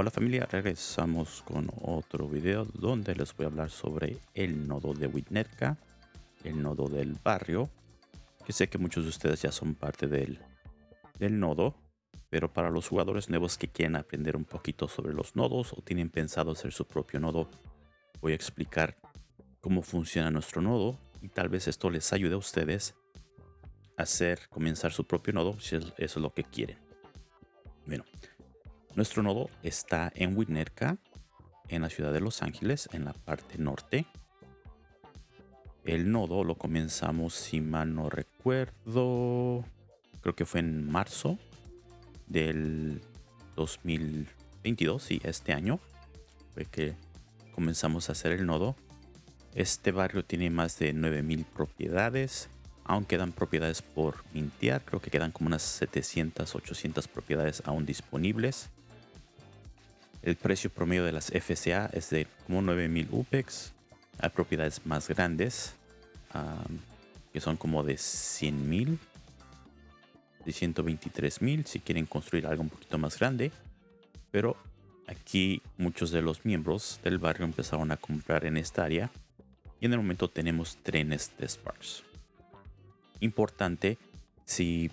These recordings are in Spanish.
Hola familia, regresamos con otro video donde les voy a hablar sobre el nodo de Witnerka, el nodo del barrio, que sé que muchos de ustedes ya son parte del, del nodo, pero para los jugadores nuevos que quieren aprender un poquito sobre los nodos o tienen pensado hacer su propio nodo, voy a explicar cómo funciona nuestro nodo y tal vez esto les ayude a ustedes a hacer, comenzar su propio nodo si eso es lo que quieren. Bueno, nuestro nodo está en Winnetka, en la ciudad de Los Ángeles, en la parte norte. El nodo lo comenzamos, si mal no recuerdo, creo que fue en marzo del 2022, sí, este año fue que comenzamos a hacer el nodo. Este barrio tiene más de 9000 propiedades, aún quedan propiedades por mintear, creo que quedan como unas 700, 800 propiedades aún disponibles. El precio promedio de las FCA es de como 9000 UPEX. Hay propiedades más grandes que son como de 100.000, de 123.000 si quieren construir algo un poquito más grande. Pero aquí muchos de los miembros del barrio empezaron a comprar en esta área y en el momento tenemos trenes de Sparks. Importante si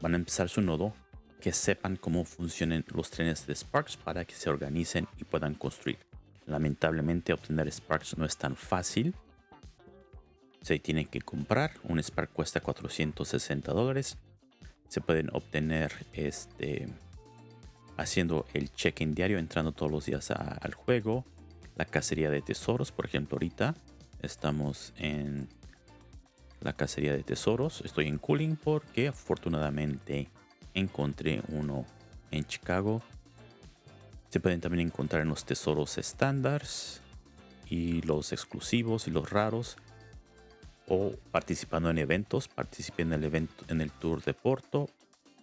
van a empezar su nodo que sepan cómo funcionan los trenes de Sparks para que se organicen y puedan construir. Lamentablemente obtener Sparks no es tan fácil. Se tiene que comprar. Un Spark cuesta 460 dólares. Se pueden obtener este, haciendo el check-in diario, entrando todos los días al juego. La cacería de tesoros, por ejemplo, ahorita estamos en la cacería de tesoros. Estoy en cooling porque afortunadamente encontré uno en Chicago. Se pueden también encontrar en los tesoros estándares y los exclusivos y los raros. O participando en eventos. Participé en el evento en el tour de Porto.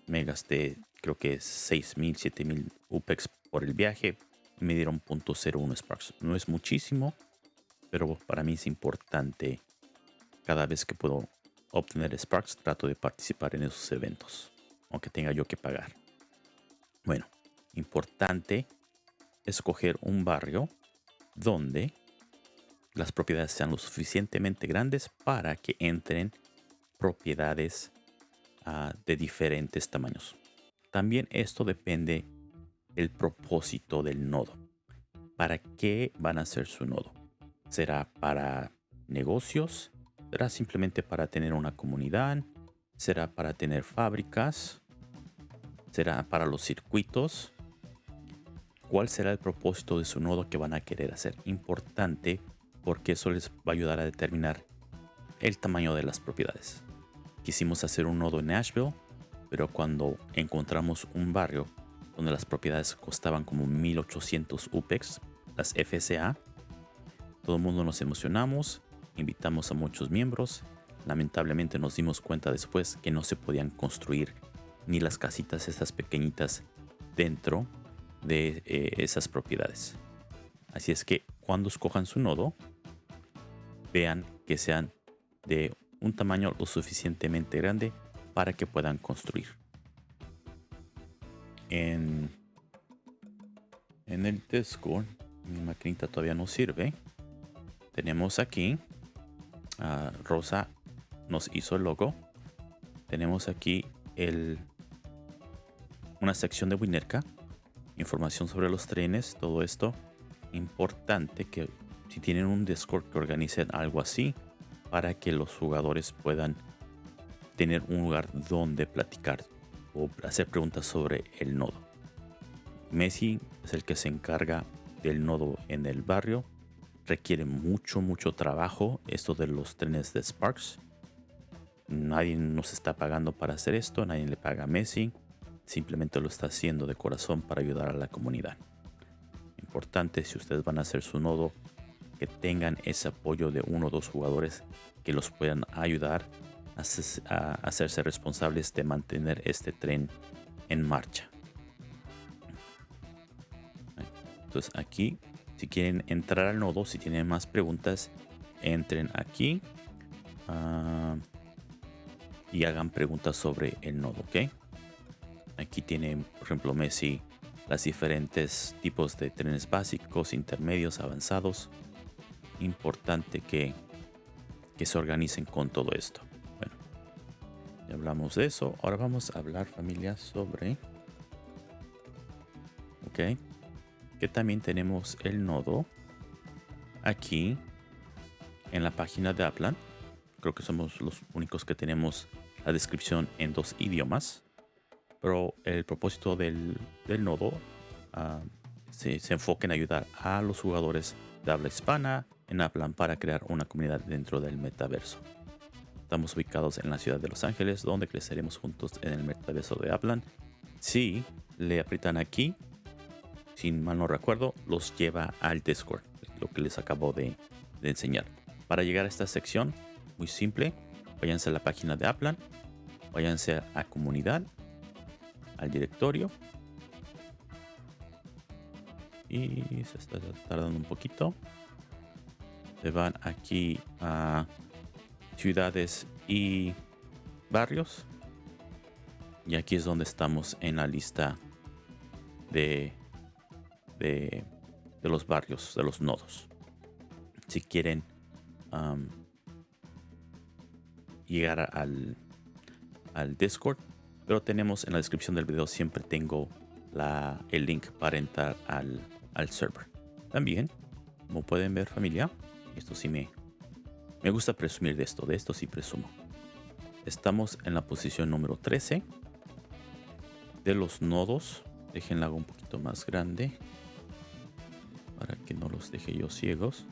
Me gasté creo que 6.000, 7.000 UPEX por el viaje. Me dieron .01 Sparks. No es muchísimo, pero para mí es importante. Cada vez que puedo obtener Sparks, trato de participar en esos eventos aunque tenga yo que pagar. Bueno, importante escoger un barrio donde las propiedades sean lo suficientemente grandes para que entren propiedades ah, de diferentes tamaños. También esto depende del propósito del nodo. ¿Para qué van a ser su nodo? ¿Será para negocios? ¿Será simplemente para tener una comunidad? ¿Será para tener fábricas? Será para los circuitos. ¿Cuál será el propósito de su nodo que van a querer hacer? Importante porque eso les va a ayudar a determinar el tamaño de las propiedades. Quisimos hacer un nodo en Nashville, pero cuando encontramos un barrio donde las propiedades costaban como 1800 UPEX, las FCA, todo el mundo nos emocionamos, invitamos a muchos miembros. Lamentablemente nos dimos cuenta después que no se podían construir ni las casitas estas pequeñitas dentro de eh, esas propiedades. Así es que cuando escojan su nodo, vean que sean de un tamaño lo suficientemente grande para que puedan construir. En, en el Discord, mi maquinita todavía no sirve. Tenemos aquí, a Rosa nos hizo el logo. Tenemos aquí el una sección de Winerka, información sobre los trenes, todo esto. Importante que si tienen un Discord que organicen algo así para que los jugadores puedan tener un lugar donde platicar o hacer preguntas sobre el nodo. Messi es el que se encarga del nodo en el barrio. Requiere mucho, mucho trabajo esto de los trenes de Sparks. Nadie nos está pagando para hacer esto, nadie le paga a Messi simplemente lo está haciendo de corazón para ayudar a la comunidad. Importante si ustedes van a hacer su nodo, que tengan ese apoyo de uno o dos jugadores que los puedan ayudar a, hacerse responsables de mantener este tren en marcha. Entonces aquí, si quieren entrar al nodo, si tienen más preguntas, entren aquí ah, y hagan preguntas sobre el nodo, ¿ok? Aquí tiene, por ejemplo, Messi las diferentes tipos de trenes básicos, intermedios, avanzados. Importante que, que se organicen con todo esto. Bueno, ya hablamos de eso. Ahora vamos a hablar familia sobre... Ok. Que también tenemos el nodo aquí en la página de Aplan. Creo que somos los únicos que tenemos la descripción en dos idiomas pero el propósito del, nodo ah, se, enfoca en ayudar a los jugadores de habla hispana en Aplan para crear una comunidad dentro del metaverso. Estamos ubicados en la ciudad de Los Ángeles, donde creceremos juntos en el metaverso de Aplan. Si le aprietan aquí, sin mal no recuerdo, los lleva al Discord, lo que les acabo de, de enseñar. Para llegar a esta sección, muy simple, váyanse a la página de Aplan, váyanse a comunidad al directorio. Y se está tardando un poquito. Se van aquí a ciudades y barrios. Y aquí es donde estamos en la lista de, de, los barrios, de los nodos. Si quieren llegar al, al Discord, pero tenemos en la descripción del video siempre tengo el link para entrar al, al server. También, como pueden ver familia, esto sí me, me gusta presumir de esto, de esto sí presumo. Estamos en la posición número 13 de los nodos. Déjenla un poquito más grande para que no los deje yo ciegos.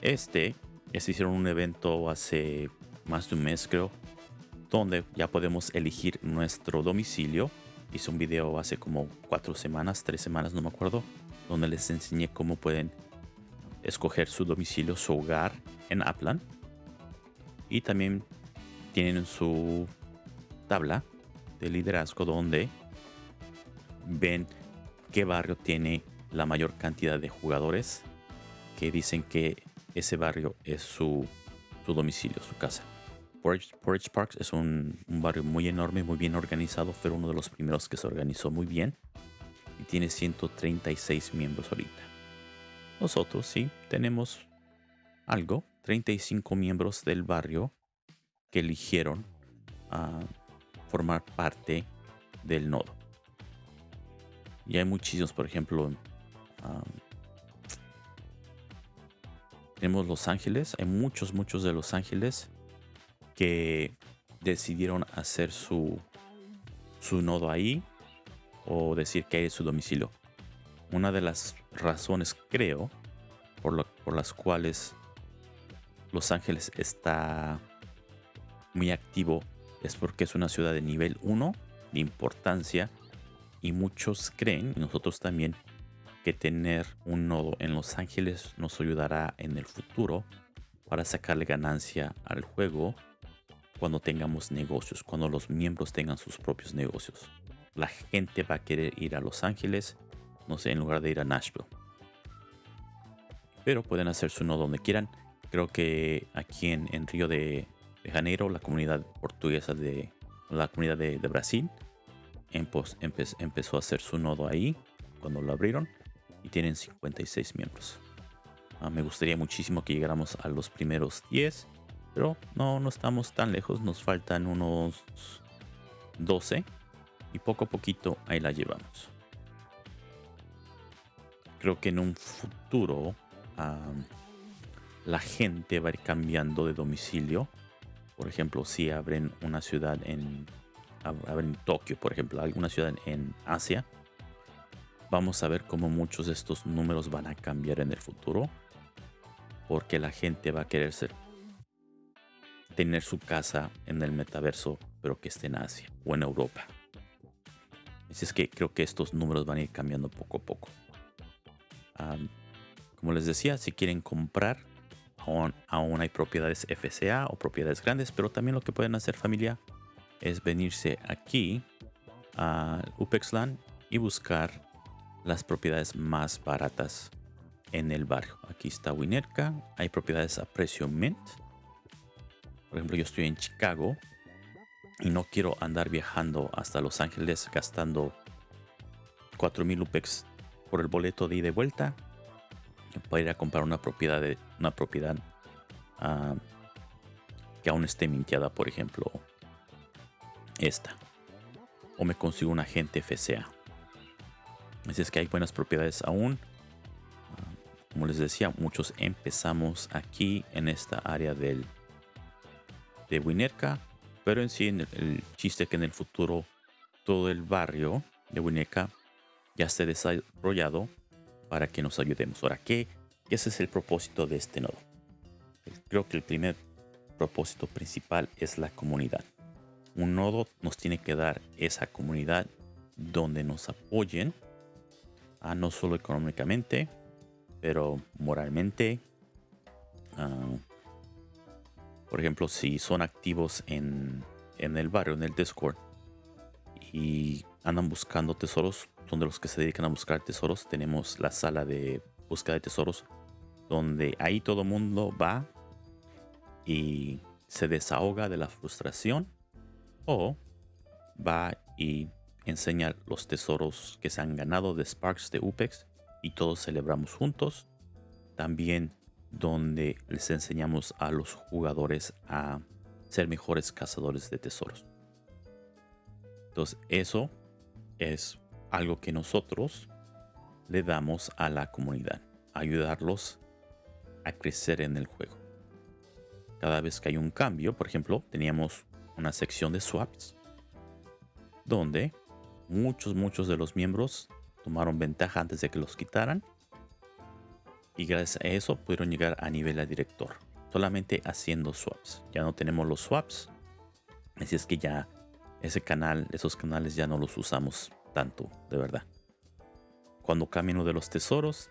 Este, se hicieron un evento hace más de un mes creo donde ya podemos elegir nuestro domicilio. Hice un video hace como cuatro semanas, tres semanas, no me acuerdo, donde les enseñé cómo pueden escoger su domicilio, su hogar en Aplan. Y también tienen su tabla de liderazgo donde ven qué barrio tiene la mayor cantidad de jugadores que dicen que ese barrio es su domicilio, su casa. Porridge, Parks es un, barrio muy enorme, muy bien organizado. Fue uno de los primeros que se organizó muy bien. Y tiene 136 miembros ahorita. Nosotros sí tenemos algo. 35 miembros del barrio que eligieron a formar parte del nodo. Y hay muchísimos, por ejemplo, tenemos Los Ángeles, hay muchos, muchos de Los Ángeles que decidieron hacer su, su nodo ahí o decir que es su domicilio. Una de las razones, creo, por, por las cuales Los Ángeles está muy activo es porque es una ciudad de nivel 1 de importancia y muchos creen, y nosotros también, que tener un nodo en Los Ángeles nos ayudará en el futuro para sacarle ganancia al juego cuando tengamos negocios, cuando los miembros tengan sus propios negocios. La gente va a querer ir a Los Ángeles, no sé, en lugar de ir a Nashville. Pero pueden hacer su nodo donde quieran. Creo que aquí en, Río de, Janeiro, la comunidad portuguesa de la comunidad de, Brasil empezó a hacer su nodo ahí cuando lo abrieron y tienen 56 miembros. Ah, me gustaría muchísimo que llegáramos a los primeros 10 pero no, no estamos tan lejos, nos faltan unos 12 y poco a poquito ahí la llevamos. Creo que en un futuro la gente va a ir cambiando de domicilio. Por ejemplo, si abren una ciudad en, abren Tokio, por ejemplo, alguna ciudad en Asia, vamos a ver cómo muchos de estos números van a cambiar en el futuro. Porque la gente va a querer ser tener su casa en el metaverso, pero que esté en Asia o en Europa. Así es que creo que estos números van a ir cambiando poco a poco. como les decía, si quieren comprar, aún, hay propiedades FCA o propiedades grandes, pero también lo que pueden hacer familia es venirse aquí a UPEXLAN y buscar las propiedades más baratas en el barrio. Aquí está Winerka, hay propiedades a precio mint por ejemplo, yo estoy en Chicago y no quiero andar viajando hasta Los Ángeles gastando 4000 UPEX por el boleto de ida y vuelta para ir a comprar una propiedad de una propiedad ah, que aún esté minteada, por ejemplo, esta. O me consigo un agente FCA. Así es que hay buenas propiedades aún. Ah, como les decía, muchos empezamos aquí en esta área del de Winerka. Pero en sí, el, chiste que en el futuro todo el barrio de Winerka ya esté desarrollado para que nos ayudemos. Ahora, ¿qué? Ese es el propósito de este nodo. Creo que el primer propósito principal es la comunidad. Un nodo nos tiene que dar esa comunidad donde nos apoyen, a no solo económicamente, pero moralmente. Ah, por ejemplo, si son activos en, en el barrio, en el Discord, y andan buscando tesoros, son de los que se dedican a buscar tesoros. Tenemos la sala de búsqueda de tesoros, donde ahí todo el mundo va y se desahoga de la frustración o va y enseña los tesoros que se han ganado de Sparks de UPEX y todos celebramos juntos. También donde les enseñamos a los jugadores a ser mejores cazadores de tesoros. Entonces eso es algo que nosotros le damos a la comunidad, ayudarlos a crecer en el juego. Cada vez que hay un cambio, por ejemplo, teníamos una sección de swaps donde muchos, muchos de los miembros tomaron ventaja antes de que los quitaran y gracias a eso pudieron llegar a nivel de director solamente haciendo swaps. Ya no tenemos los swaps, así es que ya ese canal, esos canales ya no los usamos tanto, de verdad. Cuando cambien de los tesoros,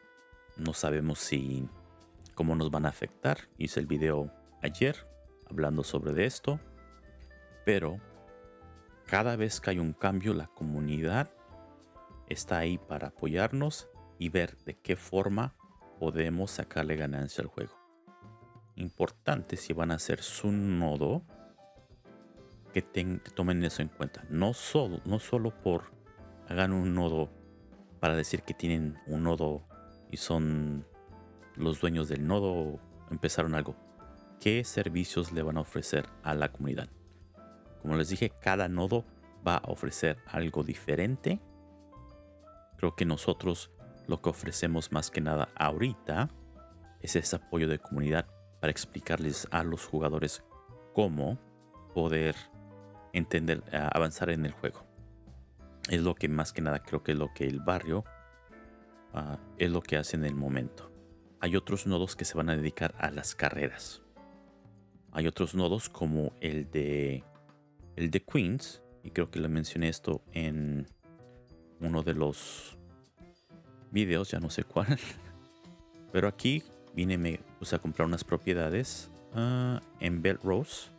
no sabemos si cómo nos van a afectar. Hice el video ayer hablando sobre de esto, pero cada vez que hay un cambio, la comunidad está ahí para apoyarnos y ver de qué forma podemos sacarle ganancia al juego. Importante si van a hacer su nodo que, tomen eso en cuenta. No solo, no solo por hagan un nodo para decir que tienen un nodo y son los dueños del nodo empezaron algo. ¿Qué servicios le van a ofrecer a la comunidad? Como les dije, cada nodo va a ofrecer algo diferente. Creo que nosotros lo que ofrecemos más que nada ahorita es ese apoyo de comunidad para explicarles a los jugadores cómo poder entender, avanzar en el juego. Es lo que más que nada creo que es lo que el barrio ah, es lo que hace en el momento. Hay otros nodos que se van a dedicar a las carreras. Hay otros nodos como el de el de Queens y creo que le mencioné esto en uno de los videos, ya no sé cuál. Pero aquí vine me puse a comprar unas propiedades ah, en Bell Rose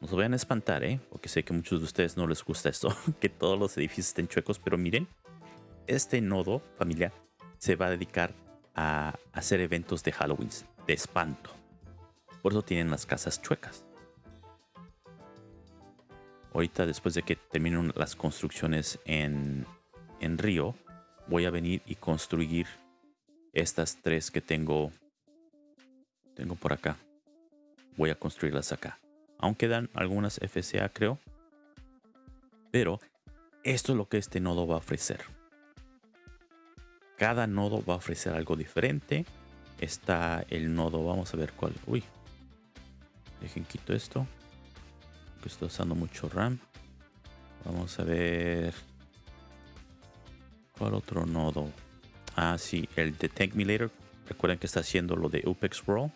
no se vayan a espantar, ¿eh? Porque sé que muchos de ustedes no les gusta esto, que todos los edificios estén chuecos, pero miren, este nodo familia se va a dedicar a hacer eventos de Halloween, de espanto. Por eso tienen las casas chuecas. Ahorita, después de que terminen las construcciones en, en Río, voy a venir y construir estas tres que tengo, tengo por acá. Voy a construirlas acá. Aunque dan algunas FCA, creo. Pero esto es lo que este nodo va a ofrecer. Cada nodo va a ofrecer algo diferente. Está el nodo, vamos a ver cuál. Uy, dejen quito esto. Que estoy usando mucho RAM. Vamos a ver. ¿Cuál otro nodo? Ah, sí, el de Tank Recuerden que está haciendo lo de UPEX World.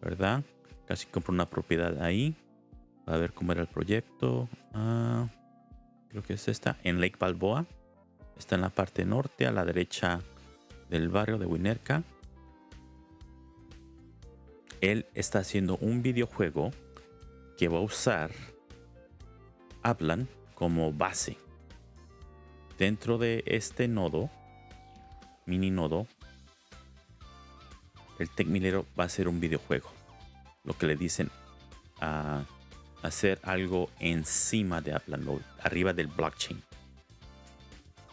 ¿Verdad? Casi compro una propiedad ahí. A ver cómo era el proyecto. Ah, creo que es esta. En Lake Balboa. Está en la parte norte, a la derecha del barrio de Winerka. Él está haciendo un videojuego que va a usar Aplan como base. Dentro de este nodo, mini nodo, el Tech va a ser un videojuego lo que le dicen a hacer algo encima de Upland, arriba del blockchain.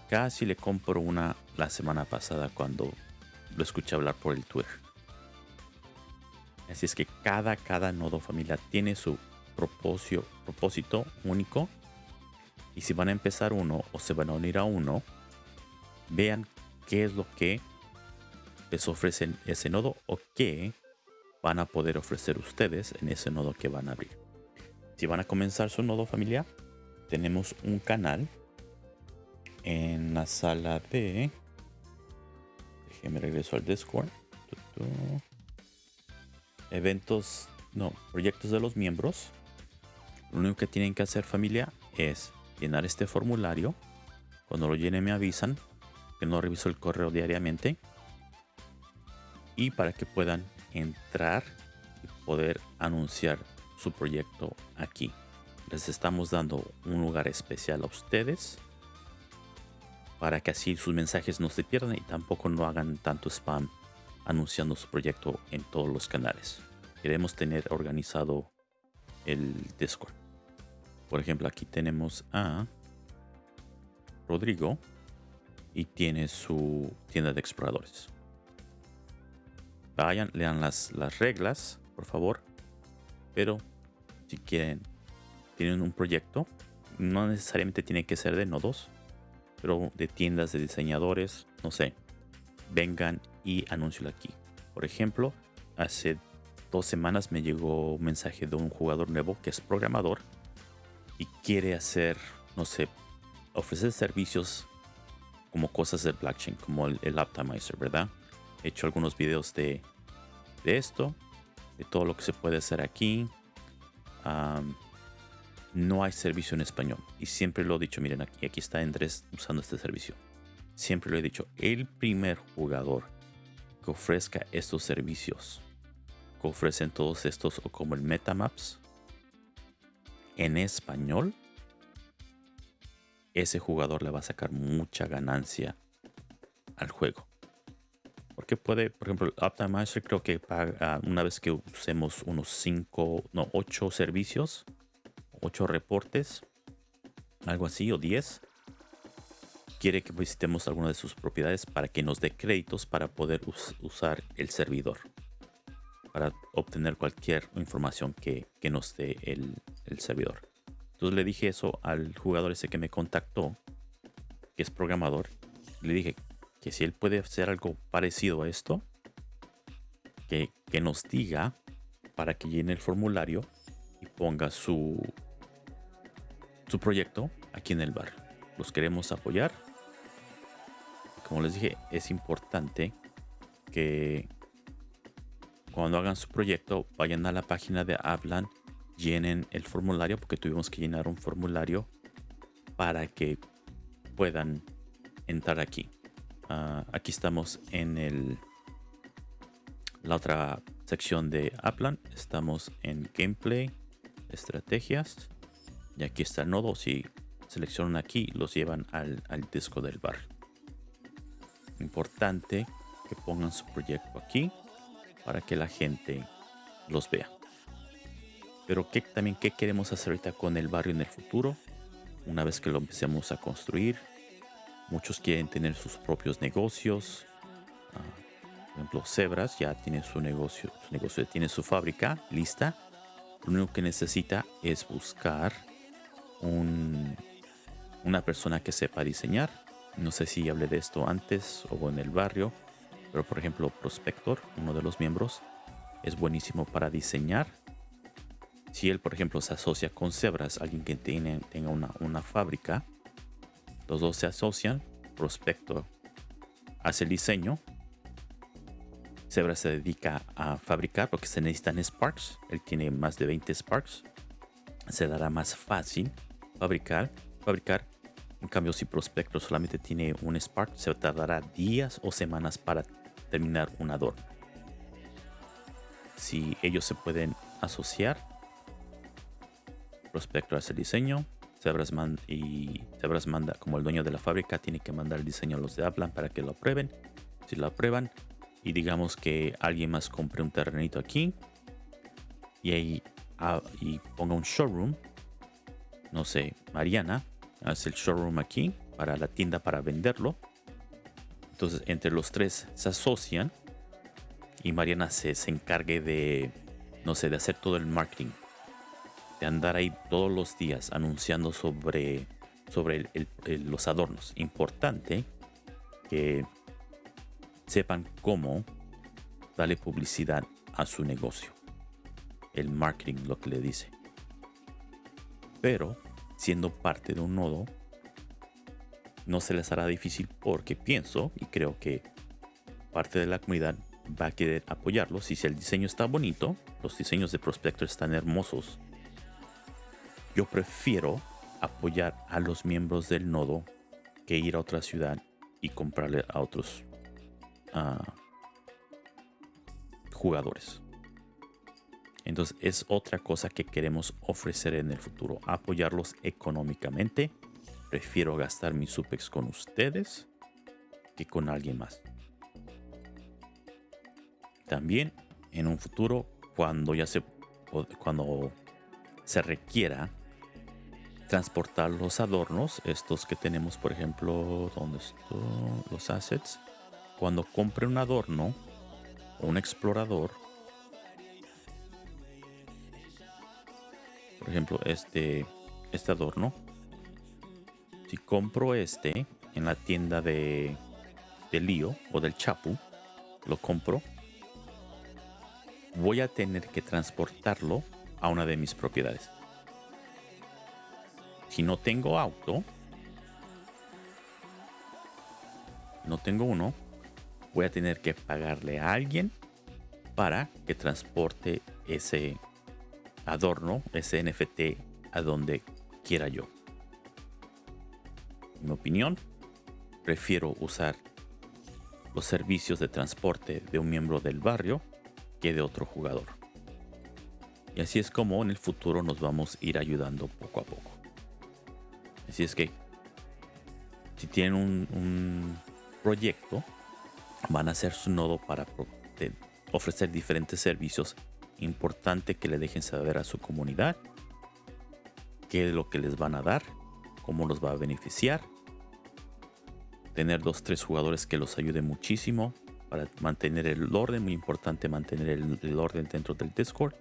Casi le compro una la semana pasada cuando lo escuché hablar por el Twitter. Así es que cada, cada nodo familiar tiene su propósito único. Y si van a empezar uno o se van a unir a uno, vean qué es lo que les ofrecen ese nodo o qué van a poder ofrecer ustedes en ese nodo que van a abrir. Si van a comenzar su nodo familiar, tenemos un canal en la sala de... Déjenme regreso al Discord. Eventos, no, proyectos de los miembros. Lo único que tienen que hacer familia es llenar este formulario. Cuando lo llenen me avisan que no reviso el correo diariamente. Y para que puedan entrar y poder anunciar su proyecto aquí. Les estamos dando un lugar especial a ustedes para que así sus mensajes no se pierdan y tampoco no hagan tanto spam anunciando su proyecto en todos los canales. Queremos tener organizado el Discord. Por ejemplo, aquí tenemos a Rodrigo y tiene su tienda de exploradores. Vayan, lean las, las reglas, por favor. Pero si quieren, tienen un proyecto, no necesariamente tiene que ser de nodos, pero de tiendas de diseñadores, no sé, vengan y anuncio aquí. Por ejemplo, hace dos semanas me llegó un mensaje de un jugador nuevo que es programador y quiere hacer, no sé, ofrecer servicios como cosas del blockchain, como el, Optimizer, ¿verdad? He hecho algunos videos de, de esto, de todo lo que se puede hacer aquí. no hay servicio en español. Y siempre lo he dicho, miren, aquí, aquí está Andrés usando este servicio. Siempre lo he dicho, el primer jugador que ofrezca estos servicios, que ofrecen todos estos, o como el Metamaps, en español, ese jugador le va a sacar mucha ganancia al juego. Porque puede, por ejemplo, Optimizer creo que paga una vez que usemos unos 5, no, 8 servicios, 8 reportes, algo así, o 10. Quiere que visitemos alguna de sus propiedades para que nos dé créditos para poder usar el servidor. Para obtener cualquier información que, nos dé el, el servidor. Entonces le dije eso al jugador ese que me contactó, que es programador. Le dije que si él puede hacer algo parecido a esto, que, que nos diga para que llene el formulario y ponga su, su proyecto aquí en el bar. Los queremos apoyar. Como les dije, es importante que cuando hagan su proyecto vayan a la página de Hablan llenen el formulario porque tuvimos que llenar un formulario para que puedan entrar aquí. Ah, aquí estamos en el la otra sección de Aplan. Estamos en gameplay, estrategias. Y aquí está el nodo. Si seleccionan aquí, los llevan al disco del bar. Importante que pongan su proyecto aquí para que la gente los vea. Pero ¿qué, también qué queremos hacer ahorita con el barrio en el futuro, una vez que lo empecemos a construir. Muchos quieren tener sus propios negocios. Ah, por ejemplo, Zebras ya tiene su negocio, negocio tiene su fábrica lista. Lo único que necesita es buscar un, una persona que sepa diseñar. No sé si hablé de esto antes o en el barrio, pero por ejemplo, Prospector, uno de los miembros, es buenísimo para diseñar si él, por ejemplo, se asocia con Zebras, alguien que tiene, tenga una, una fábrica, los dos se asocian, Prospecto hace el diseño, Zebras se dedica a fabricar porque se necesitan Sparks, él tiene más de 20 Sparks, se dará más fácil fabricar, fabricar. En cambio, si Prospecto solamente tiene un Spark, se tardará días o semanas para terminar un adorno. Si ellos se pueden asociar, Prospector hace el diseño. Zebras y Zebras manda, como el dueño de la fábrica, tiene que mandar el diseño a los de Aplan para que lo aprueben. Si lo aprueban y digamos que alguien más compre un terrenito aquí y ahí ah, y ponga un showroom, no sé, Mariana hace el showroom aquí para la tienda para venderlo. Entonces entre los tres se asocian y Mariana se, se encargue de, no sé, de hacer todo el marketing. De andar ahí todos los días anunciando sobre, sobre los adornos. Importante que sepan cómo darle publicidad a su negocio. El marketing lo que le dice. Pero siendo parte de un nodo, no se les hará difícil porque pienso y creo que parte de la comunidad va a querer apoyarlo. Si el diseño está bonito, los diseños de Prospector están hermosos. Yo prefiero apoyar a los miembros del nodo que ir a otra ciudad y comprarle a otros uh, jugadores. Entonces es otra cosa que queremos ofrecer en el futuro, apoyarlos económicamente. Prefiero gastar mi Supex con ustedes que con alguien más. También en un futuro, cuando ya se cuando se requiera transportar los adornos, estos que tenemos, por ejemplo, ¿dónde están los assets? Cuando compre un adorno o un explorador, por ejemplo, este, este adorno, si compro este en la tienda de, de Lío o del Chapu, lo compro, voy a tener que transportarlo a una de mis propiedades. Si no tengo auto, no tengo uno, voy a tener que pagarle a alguien para que transporte ese adorno, ese NFT a donde quiera yo. Mi opinión, prefiero usar los servicios de transporte de un miembro del barrio que de otro jugador. Y así es como en el futuro nos vamos a ir ayudando poco a poco. Así es que si tienen un, proyecto, van a hacer su nodo para ofrecer diferentes servicios. Importante que le dejen saber a su comunidad qué es lo que les van a dar, cómo los va a beneficiar. Tener dos, tres jugadores que los ayuden muchísimo para mantener el orden. Muy importante mantener el, orden dentro del Discord.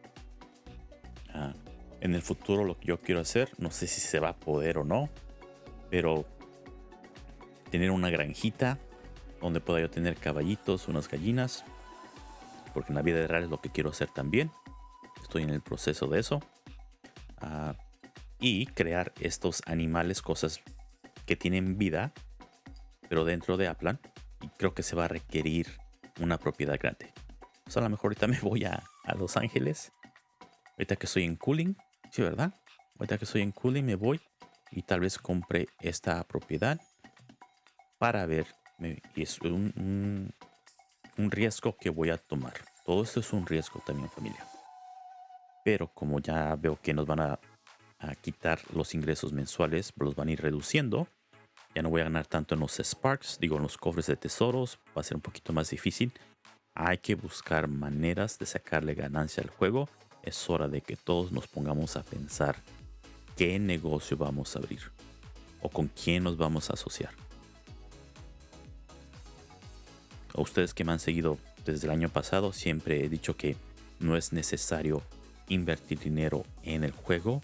Ah, en el futuro lo que yo quiero hacer, no sé si se va a poder o no, pero tener una granjita donde pueda yo tener caballitos, unas gallinas, porque en la vida real es lo que quiero hacer también. Estoy en el proceso de eso. Ah, y crear estos animales, cosas que tienen vida, pero dentro de Aplan. Creo que se va a requerir una propiedad grande. a lo mejor ahorita me voy a, a Los Ángeles. Ahorita que estoy en Cooling, sí, ¿verdad? Ahorita que estoy en Cooling me voy y tal vez compre esta propiedad para ver. Y es un, un, riesgo que voy a tomar. Todo esto es un riesgo también, familia. Pero como ya veo que nos van a, a quitar los ingresos mensuales, los van a ir reduciendo. Ya no voy a ganar tanto en los Sparks, digo en los cofres de tesoros, va a ser un poquito más difícil. Hay que buscar maneras de sacarle ganancia al juego. Es hora de que todos nos pongamos a pensar qué negocio vamos a abrir o con quién nos vamos a asociar. A ustedes que me han seguido desde el año pasado, siempre he dicho que no es necesario invertir dinero en el juego.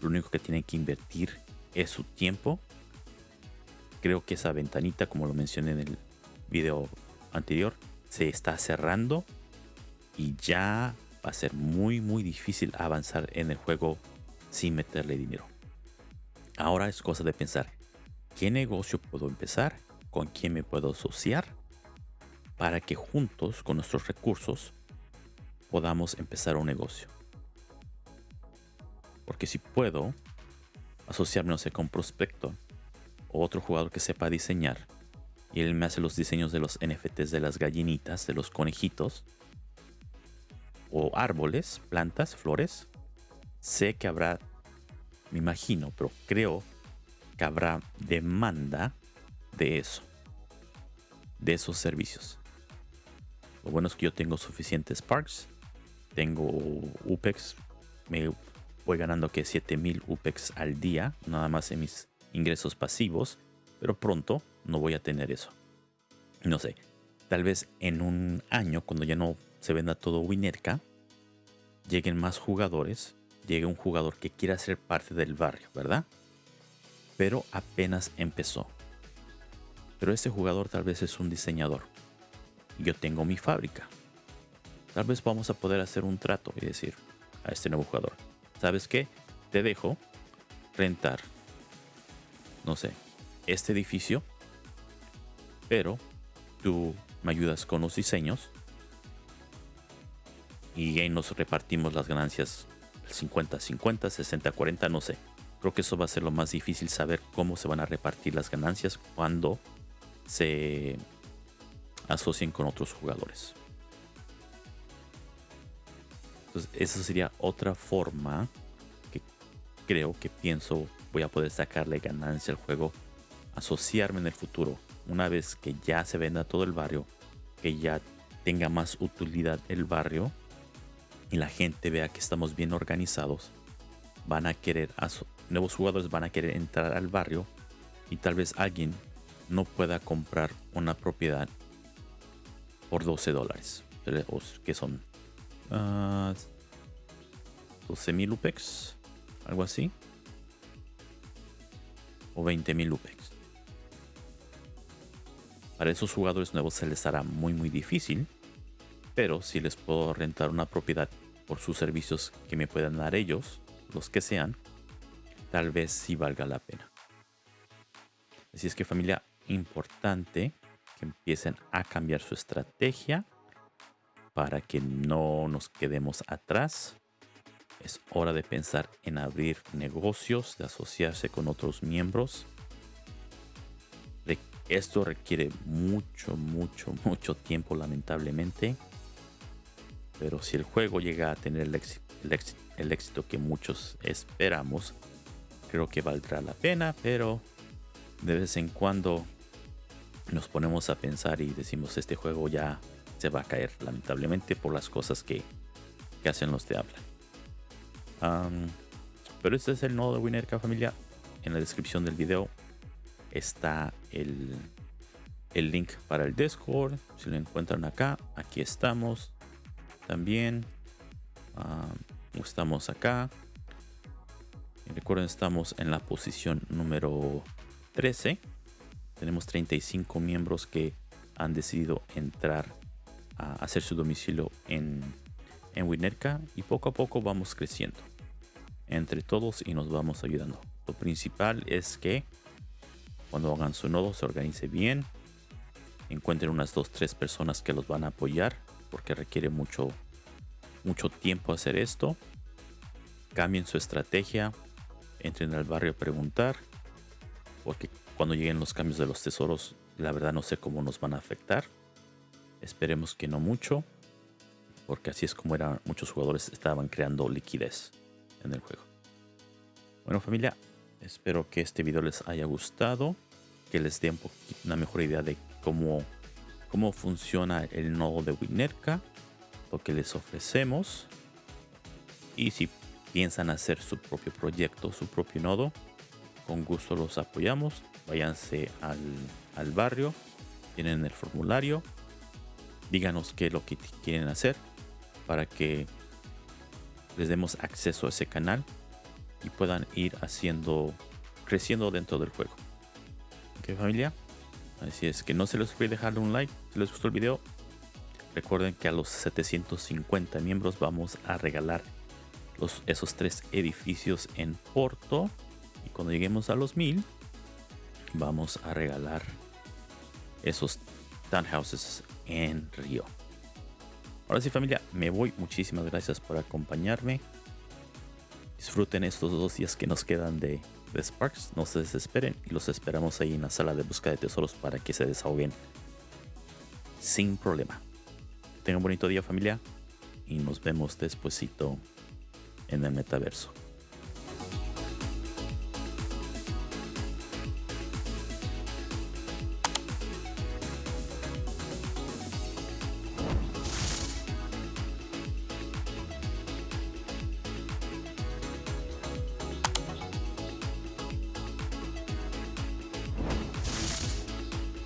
Lo único que tienen que invertir es su tiempo creo que esa ventanita, como lo mencioné en el video anterior, se está cerrando y ya va a ser muy muy difícil avanzar en el juego sin meterle dinero. Ahora es cosa de pensar, ¿qué negocio puedo empezar? ¿Con quién me puedo asociar? Para que juntos con nuestros recursos podamos empezar un negocio. Porque si puedo asociarme no sé, con Prospecto otro jugador que sepa diseñar y él me hace los diseños de los NFTs de las gallinitas, de los conejitos o árboles, plantas, flores. Sé que habrá, me imagino, pero creo que habrá demanda de eso, de esos servicios. Lo bueno es que yo tengo suficientes Sparks, tengo UPEX, me voy ganando que 7000 UPEX al día, nada más en mis ingresos pasivos, Pero pronto no voy a tener eso. No sé, tal vez en un año, cuando ya no se venda todo Winerca, lleguen más jugadores, llegue un jugador que quiera ser parte del barrio, ¿verdad? Pero apenas empezó. Pero ese jugador tal vez es un diseñador. Yo tengo mi fábrica. Tal vez vamos a poder hacer un trato y decir a este nuevo jugador, ¿sabes qué? Te dejo rentar, no sé, este edificio, pero tú me ayudas con los diseños y ahí nos repartimos las ganancias 50, 50, 60, 40, no sé. Creo que eso va a ser lo más difícil saber cómo se van a repartir las ganancias cuando se asocien con otros jugadores. Entonces, esa sería otra forma que creo que pienso voy a poder sacarle ganancia al juego, asociarme en el futuro, una vez que ya se venda todo el barrio, que ya tenga más utilidad el barrio y la gente vea que estamos bien organizados, van a querer, nuevos jugadores van a querer entrar al barrio y tal vez alguien no pueda comprar una propiedad por 12 dólares, que son 12 mil UPEX, algo así, o 20 mil UPEX. Para esos jugadores nuevos se les hará muy muy difícil, pero si les puedo rentar una propiedad por sus servicios que me puedan dar ellos, los que sean, tal vez sí valga la pena. Así es que familia, importante que empiecen a cambiar su estrategia para que no nos quedemos atrás. Es hora de pensar en abrir negocios, de asociarse con otros miembros. Esto requiere mucho, mucho, mucho tiempo lamentablemente. Pero si el juego llega a tener el éxito, que muchos esperamos, creo que valdrá la pena, pero de vez en cuando nos ponemos a pensar y decimos este juego ya se va a caer lamentablemente por las cosas que, hacen los de habla. Pero este es el nodo de Winerca familia. En la descripción del video está el, el link para el Discord. Si lo encuentran acá, aquí estamos también. estamos acá. recuerden, estamos en la posición número 13. Tenemos 35 miembros que han decidido entrar a hacer su domicilio en, en Winerca y poco a poco vamos creciendo entre todos y nos vamos ayudando. Lo principal es que cuando hagan su nodo se organice bien, encuentren unas 2-3 personas que los van a apoyar porque requiere mucho, mucho tiempo hacer esto. Cambien su estrategia, entren al barrio a preguntar, porque cuando lleguen los cambios de los tesoros, la verdad no sé cómo nos van a afectar. Esperemos que no mucho, porque así es como eran muchos jugadores estaban creando liquidez en el juego. Bueno familia, espero que este video les haya gustado, que les dé un una mejor idea de cómo cómo funciona el nodo de Winerca, lo que les ofrecemos. Y si piensan hacer su propio proyecto, su propio nodo, con gusto los apoyamos. Váyanse al, al barrio, tienen el formulario, díganos qué es lo que quieren hacer para que les demos acceso a ese canal y puedan ir haciendo, creciendo dentro del juego. ¿Ok familia? Así es que no se les olvide dejarle un like si les gustó el video. Recuerden que a los 750 miembros vamos a regalar esos tres edificios en Porto. Y cuando lleguemos a los 1000 vamos a regalar esos townhouses en Río. Ahora sí familia, me voy. Muchísimas gracias por acompañarme. Disfruten estos dos días que nos quedan de de Sparks, no se desesperen y los esperamos ahí en la sala de búsqueda de tesoros para que se desahoguen sin problema. Tengan un bonito día familia y nos vemos despuesito en el metaverso.